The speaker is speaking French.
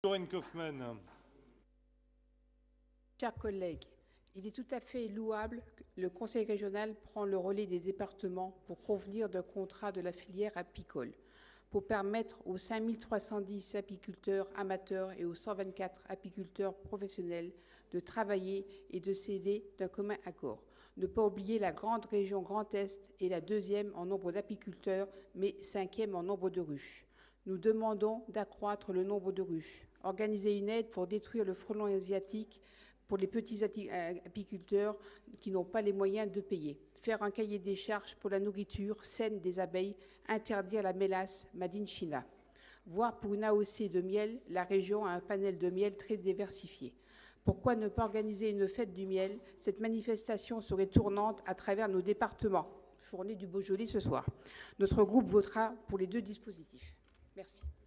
Corinne Kaufmann. Chers collègues, il est tout à fait louable que le Conseil régional prend le relais des départements pour convenir d'un contrat de la filière apicole, pour permettre aux 5310 apiculteurs amateurs et aux 124 apiculteurs professionnels de travailler et de céder d'un commun accord. Ne pas oublier la grande région Grand Est est la deuxième en nombre d'apiculteurs, mais cinquième en nombre de ruches. Nous demandons d'accroître le nombre de ruches, organiser une aide pour détruire le frelon asiatique pour les petits euh, apiculteurs qui n'ont pas les moyens de payer, faire un cahier des charges pour la nourriture saine des abeilles, interdire la mélasse Made in China. Voire pour une AOC de miel, la région a un panel de miel très diversifié. Pourquoi ne pas organiser une fête du miel? Cette manifestation serait tournante à travers nos départements. Journée du Beaujolais ce soir. Notre groupe votera pour les deux dispositifs. Merci.